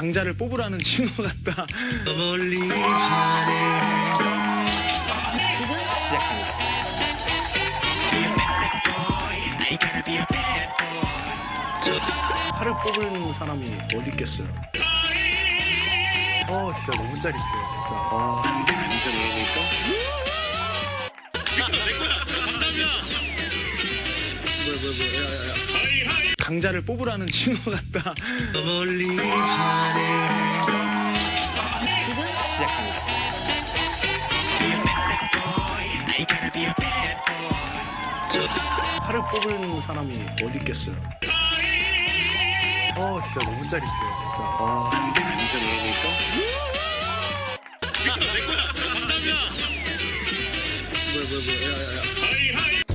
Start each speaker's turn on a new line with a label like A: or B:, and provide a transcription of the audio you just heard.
A: 강자를 뽑으라는 신호 같다.
B: 멀리 하늘
A: 지금 시작합니다. 팔을 뽑은 사람이 어디 있겠어요? 어 진짜 너무 짜릿해요 진짜. 아. 진짜 놀아볼까? 뭐야 뭐야 뭐야 야 야 야. 강자를 뽑으라는 신호 같다.
B: 멀리 하늘
A: 지금 시작합니다. 팔을 뽑은 사람이 어디 있겠어요? 어 진짜 너무 짜릿해요 진짜. 아. 진짜 놀아볼까? 뭐야 뭐야 뭐야 야야야.